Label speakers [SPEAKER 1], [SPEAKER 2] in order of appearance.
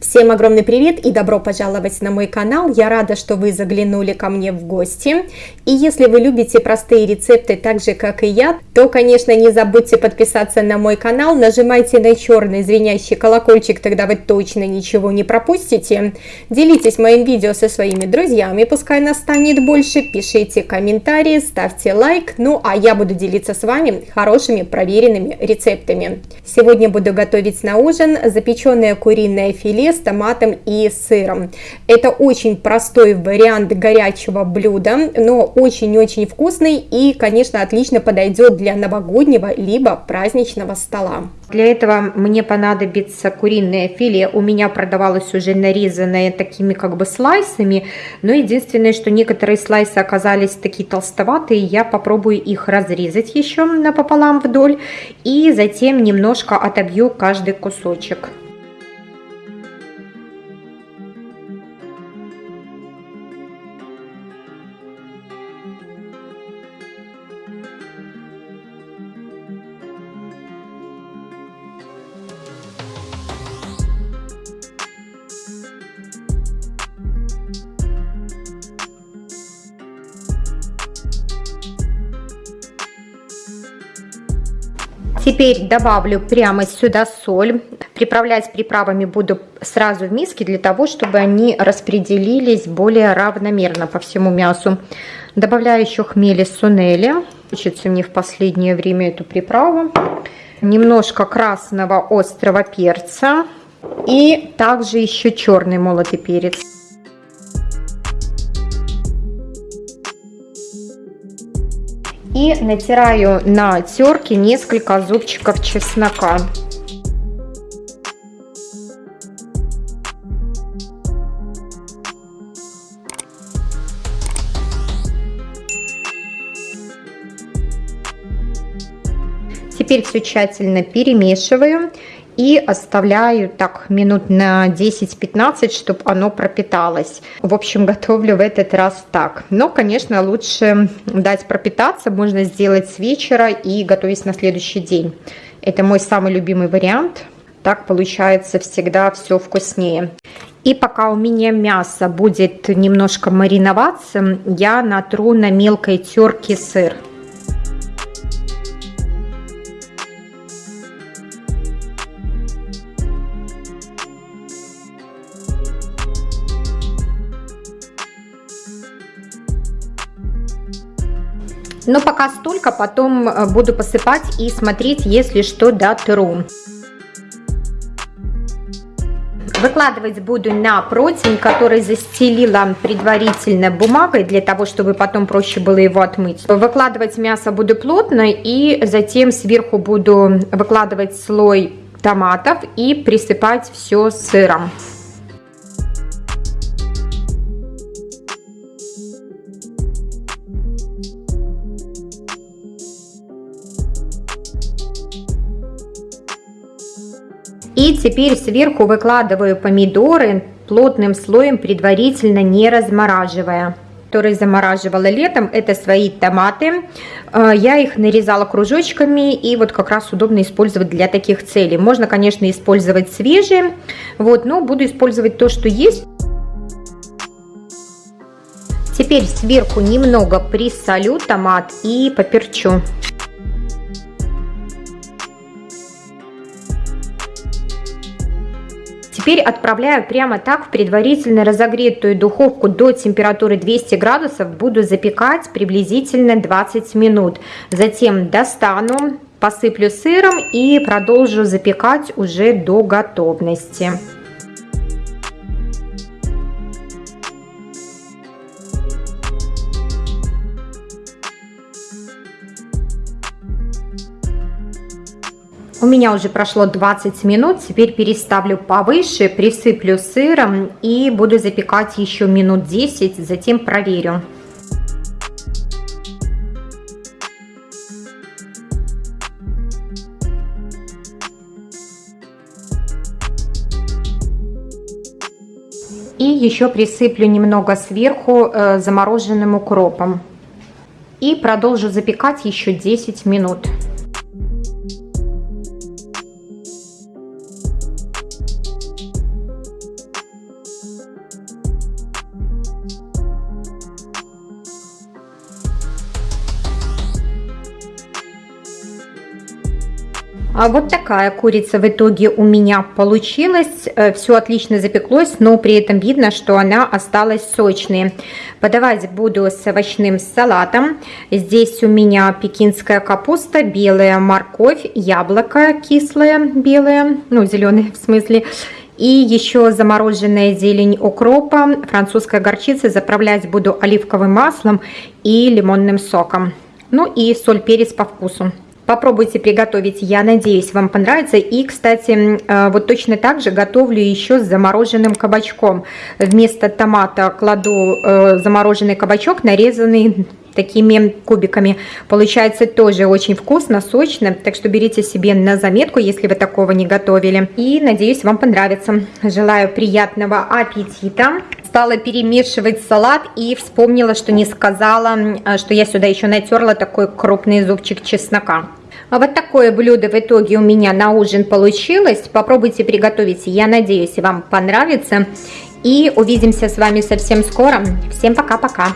[SPEAKER 1] Всем огромный привет и добро пожаловать на мой канал. Я рада, что вы заглянули ко мне в гости. И если вы любите простые рецепты так же, как и я, то, конечно, не забудьте подписаться на мой канал. Нажимайте на черный звенящий колокольчик, тогда вы точно ничего не пропустите. Делитесь моим видео со своими друзьями, пускай нас станет больше. Пишите комментарии, ставьте лайк. Ну, а я буду делиться с вами хорошими проверенными рецептами. Сегодня буду готовить на ужин запеченное куриное филе с томатом и сыром. Это очень простой вариант горячего блюда, но очень-очень вкусный и, конечно, отлично подойдет для новогоднего либо праздничного стола.
[SPEAKER 2] Для этого мне понадобится куриное филе. У меня продавалось уже нарезанное такими как бы слайсами, но единственное, что некоторые слайсы оказались такие толстоватые, я попробую их разрезать еще напополам вдоль и затем немножко отобью каждый кусочек. Теперь добавлю прямо сюда соль. Приправлять приправами буду сразу в миске, для того, чтобы они распределились более равномерно по всему мясу. Добавляю еще хмели сунели. Учится мне в последнее время эту приправу. Немножко красного острого перца. И также еще черный молотый перец. И натираю на терке несколько зубчиков чеснока. Теперь все тщательно перемешиваю и оставляю так минут на 10-15, чтобы оно пропиталось. В общем, готовлю в этот раз так. Но, конечно, лучше дать пропитаться, можно сделать с вечера и готовить на следующий день. Это мой самый любимый вариант. Так получается всегда все вкуснее. И пока у меня мясо будет немножко мариноваться, я натру на мелкой терке сыр. Но пока столько, потом э, буду посыпать и смотреть, если что, дотру. Выкладывать буду на противень, который застелила предварительно бумагой, для того, чтобы потом проще было его отмыть. Выкладывать мясо буду плотно и затем сверху буду выкладывать слой томатов и присыпать все сыром. И теперь сверху выкладываю помидоры плотным слоем, предварительно не размораживая которые замораживала летом, это свои томаты. Э, я их нарезала кружочками и вот как раз удобно использовать для таких целей. Можно, конечно, использовать свежие, вот, но буду использовать то, что есть. Теперь сверху немного присолю томат и поперчу. Теперь отправляю прямо так в предварительно разогретую духовку до температуры 200 градусов. Буду запекать приблизительно 20 минут. Затем достану, посыплю сыром и продолжу запекать уже до готовности. У меня уже прошло 20 минут, теперь переставлю повыше, присыплю сыром и буду запекать еще минут 10, затем проверю. И еще присыплю немного сверху э, замороженным укропом. И продолжу запекать еще 10 минут. А вот такая курица в итоге у меня получилась. Э, Все отлично запеклось, но при этом видно, что она осталась сочной. Подавать буду с овощным салатом. Здесь у меня пекинская капуста, белая морковь, яблоко кислое, белое, ну зеленое в смысле, и еще замороженная зелень укропа, французская горчица. Заправлять буду оливковым маслом и лимонным соком. Ну и соль, перец по вкусу. Попробуйте приготовить, я надеюсь, вам понравится. И, кстати, э, вот точно так же готовлю еще с замороженным кабачком. Вместо томата кладу э, замороженный кабачок, нарезанный такими кубиками. Получается тоже очень вкусно, сочно, так что берите себе на заметку, если вы такого не готовили. И надеюсь, вам понравится. Желаю приятного аппетита. Стала перемешивать салат и вспомнила, что не сказала, э, что я сюда еще натерла такой крупный зубчик чеснока. А вот такое блюдо в итоге у меня на ужин получилось. Попробуйте приготовить, я надеюсь, вам понравится. И увидимся с вами совсем скоро. Всем пока-пока.